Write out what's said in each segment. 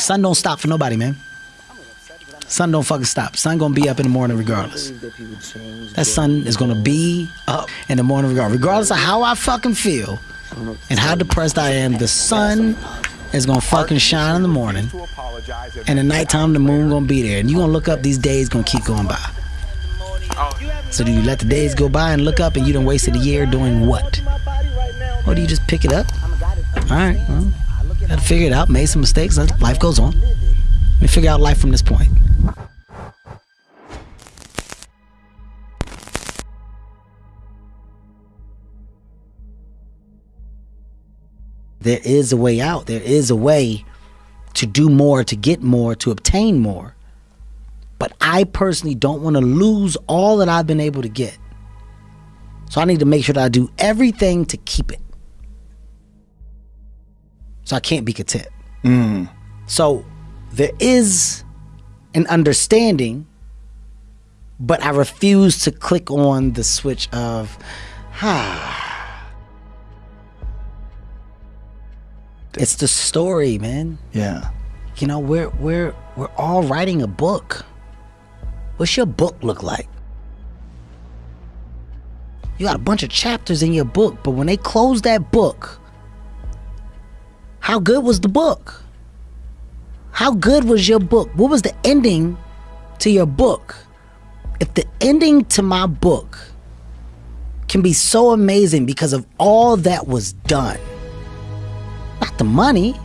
Sun don't stop for nobody, man. Sun don't fucking stop. Sun gonna be up in the morning regardless. That sun is gonna be up in the morning regardless. Regardless of how I fucking feel and how depressed I am, the sun is gonna fucking shine in the morning. And at nighttime the moon gonna be there. And you gonna look up these days gonna keep going by. So do you let the days go by and look up and you done wasted a year doing what? Or do you just pick it up? Alright, well, gotta figure it out, made some mistakes, life goes on. Let me figure out life from this point. There is a way out. There is a way to do more, to get more, to obtain more. But I personally don't want to lose all that I've been able to get. So I need to make sure that I do everything to keep it. So I can't be content. So there is an understanding, but I refuse to click on the switch of, ah. It's the story, man. Yeah. You know, we're we're we're all writing a book. What's your book look like? You got a bunch of chapters in your book, but when they close that book, how good was the book? How good was your book? What was the ending to your book? If the ending to my book can be so amazing because of all that was done, not the money,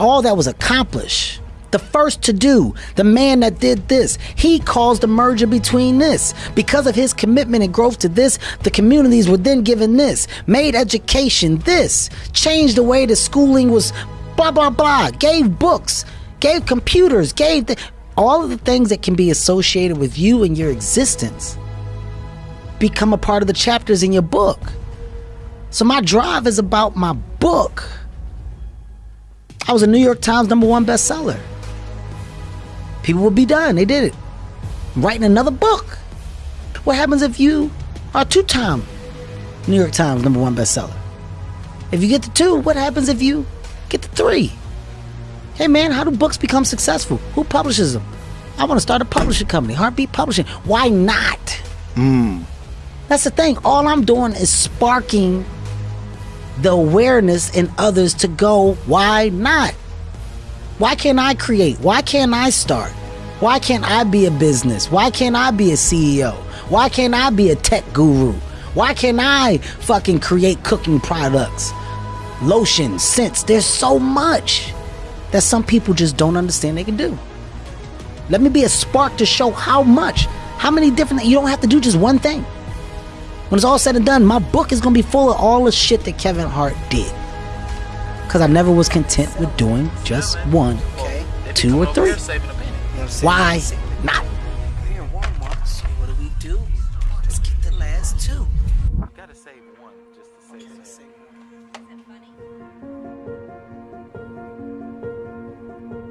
all that was accomplished. The first to do, the man that did this, he caused the merger between this. Because of his commitment and growth to this, the communities were then given this, made education this, changed the way the schooling was, blah, blah, blah, gave books, gave computers, gave all of the things that can be associated with you and your existence become a part of the chapters in your book. So my drive is about my book. I was a New York Times number one bestseller. People would be done. They did it. I'm writing another book. What happens if you are two-time New York Times number one bestseller? If you get the two, what happens if you get the three? Hey man, how do books become successful? Who publishes them? I want to start a publishing company, HartBeat Publishing. Why not? Hmm. That's the thing. All I'm doing is sparking the awareness in others to go, why not? Why can't I create? Why can't I start? Why can't I be a business? Why can't I be a CEO? Why can't I be a tech guru? Why can't I fucking create cooking products? Lotion, scents. There's so much that some people just don't understand they can do. Let me be a spark to show how much, how many different, you don't have to do just one thing. When it's all said and done, my book is gonna be full of all the shit that Kevin Hart did. Cause I never was content with doing just one, two, or three. Why not?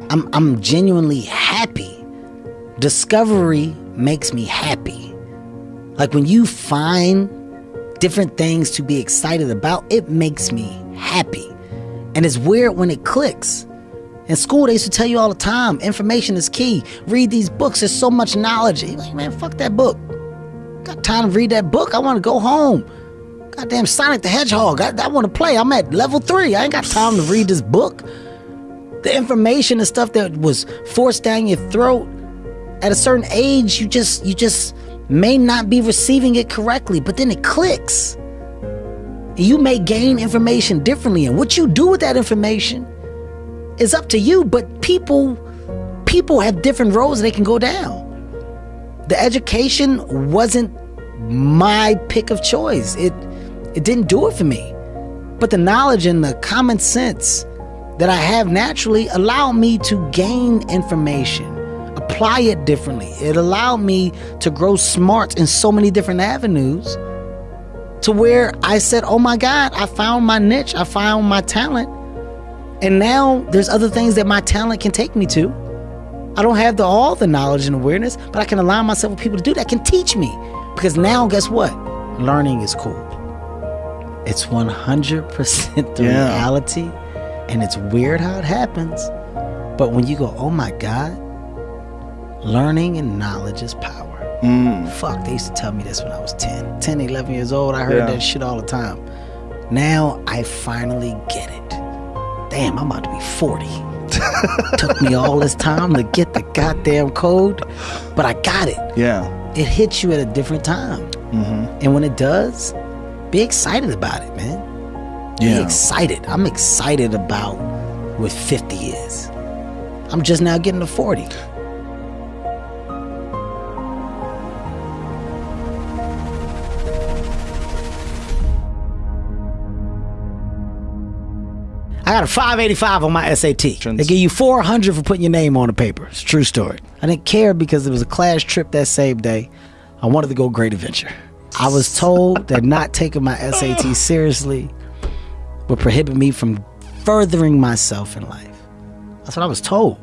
I'm I'm genuinely happy. Discovery makes me happy. Like when you find different things to be excited about, it makes me happy. And it's weird when it clicks. In school, they used to tell you all the time, information is key. Read these books. There's so much knowledge. You're like, man, fuck that book. Got time to read that book. I want to go home. Goddamn Sonic the Hedgehog. I, I want to play. I'm at level three. I ain't got time to read this book. The information and stuff that was forced down your throat at a certain age, you just you just may not be receiving it correctly, but then it clicks. You may gain information differently, and what you do with that information is up to you. But people people have different roads they can go down. The education wasn't my pick of choice. It it didn't do it for me. But the knowledge and the common sense that I have naturally allowed me to gain information, apply it differently. It allowed me to grow smart in so many different avenues to where I said, oh my God, I found my niche, I found my talent. And now there's other things that my talent can take me to. I don't have the, all the knowledge and awareness, but I can align myself with people to do that can teach me. Because now, guess what? Learning is cool. It's 100% the Yeah. reality, and it's weird how it happens. But when you go, oh my God, learning and knowledge is power. Mm. Fuck, they used to tell me this when I was 10, 10, 11 years old. I heard Yeah. that shit all the time. Now I finally get it. Damn, I'm about to be 40. Took me all this time to get the goddamn code, but I got it. Yeah. It hits you at a different time. Mm-hmm. And when it does, be excited about it, man. Yeah. Be excited. I'm excited about what 50 is. I'm just now getting to 40. Got a 585 on my SAT. They give you 400 for putting your name on the paper. It's a true story. I didn't care because it was a class trip that same day. I wanted to go Great Adventure. I was told that not taking my SAT seriously would prohibit me from furthering myself in life. That's what I was told.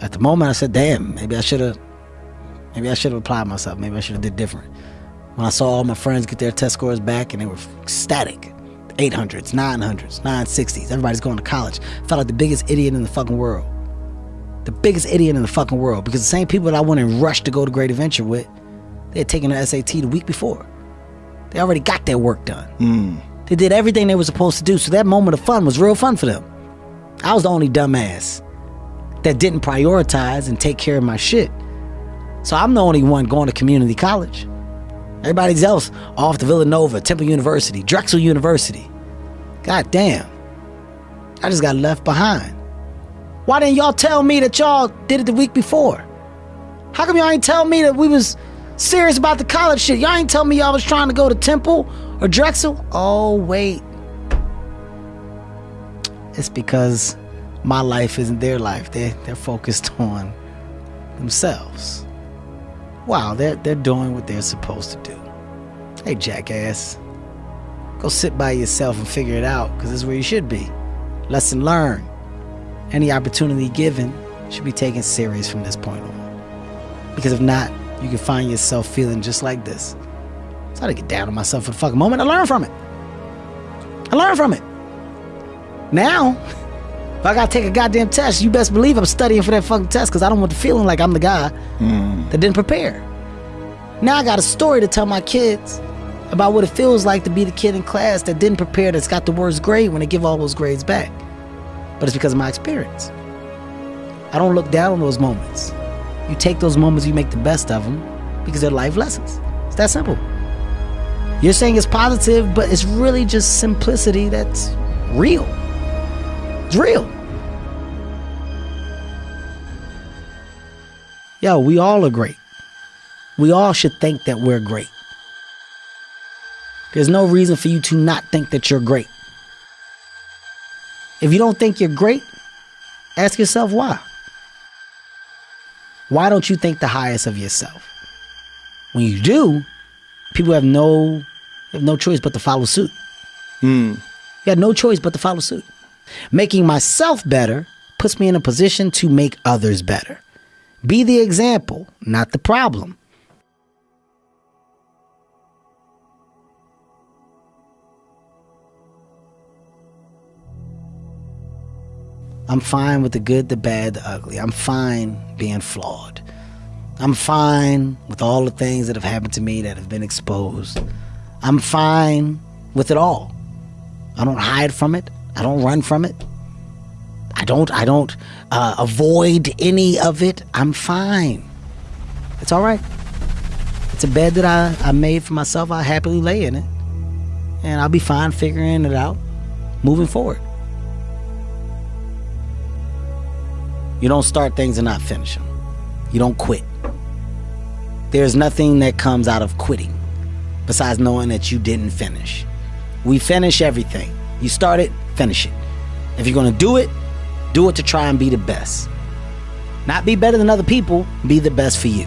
At the moment, I said, "Damn, maybe I should have, maybe I should have applied myself. Maybe I should have did different." When I saw all my friends get their test scores back and they were ecstatic, 800s, 900s, 960s, everybody's going to college. Felt like the biggest idiot in the fucking world. The biggest idiot in the fucking world because the same people that I went and rushed to go to Great Adventure with, they had taken the SAT the week before. They already got their work done. Mm. They did everything they were supposed to do. So that moment of fun was real fun for them. I was the only dumbass that didn't prioritize and take care of my shit. So I'm the only one going to community college. Everybody else off to Villanova, Temple University, Drexel University. God damn. I just got left behind. Why didn't y'all tell me that y'all did it the week before? How come y'all ain't tell me that we was serious about the college shit? Y'all ain't tell me y'all was trying to go to Temple or Drexel? Oh, wait. It's because my life isn't their life. They they're focused on themselves. Wow, they're they're doing what they're supposed to do. Hey jackass. Go sit by yourself and figure it out, because this is where you should be. Lesson learned. Any opportunity given should be taken serious from this point on. Because if not, you can find yourself feeling just like this. So I to get down on myself for the fucking moment. I learned from it. I learned from it. Now, if I gotta take a goddamn test, you best believe I'm studying for that fucking test because I don't want the feeling like I'm the guy hmm. that didn't prepare. Now I got a story to tell my kids about what it feels like to be the kid in class that didn't prepare, that's got the worst grade when they give all those grades back. But it's because of my experience. I don't look down on those moments. You take those moments, you make the best of them because they're life lessons. It's that simple. You're saying it's positive, but it's really just simplicity that's real. It's real. Yo, we all are great. We all should think that we're great. There's no reason for you to not think that you're great. If you don't think you're great, ask yourself why. Why don't you think the highest of yourself? When you do, people have no have no choice but to follow suit. Hmm. You got no choice but to follow suit. Making myself better puts me in a position to make others better. Be the example, not the problem. I'm fine with the good, the bad, the ugly. I'm fine being flawed. I'm fine with all the things that have happened to me that have been exposed. I'm fine with it all. I don't hide from it. I don't run from it. Don't. I don't uh, avoid any of it. I'm fine. It's all right. It's a bed that I, I made for myself. I happily lay in it, and I'll be fine figuring it out, moving forward. You don't start things and not finish them. You don't quit. There's nothing that comes out of quitting besides knowing that you didn't finish. We finish everything. You start it, finish it. If you're going to do it, do it to try and be the best. Not be better than other people, be the best for you.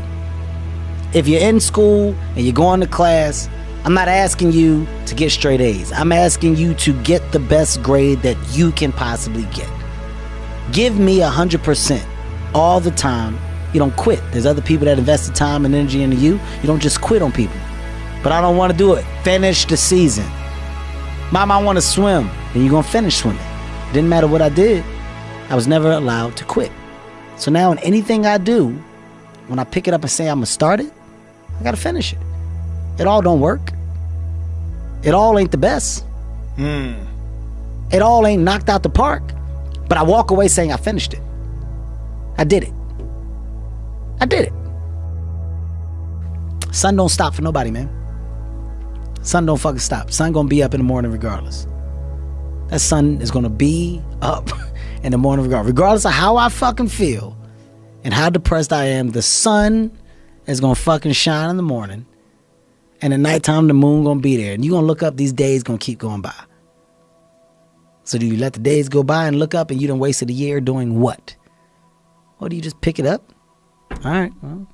If you're in school and you're going to class, I'm not asking you to get straight A's. I'm asking you to get the best grade that you can possibly get. Give me 100% all the time. You don't quit. There's other people that invested time and energy into you. You don't just quit on people. But I don't want to do it. Finish the season. Mom, I want to swim. And you're going to finish swimming. Didn't matter what I did. I was never allowed to quit. So now in anything I do, when I pick it up and say I'm gonna start it, I gotta finish it. It all don't work. It all ain't the best. Hmm. It all ain't knocked out the park. But I walk away saying I finished it. I did it. I did it. Sun don't stop for nobody, man. Sun don't fucking stop. Sun gonna be up in the morning regardless. That sun is gonna be up in the morning regardless. Regardless of how I fucking feel and how depressed I am, the sun is gonna fucking shine in the morning. And at nighttime the moon gonna be there. And you gonna look up, these days gonna keep going by. So do you let the days go by and look up and you done wasted a year doing what? Or do you just pick it up? All right, well,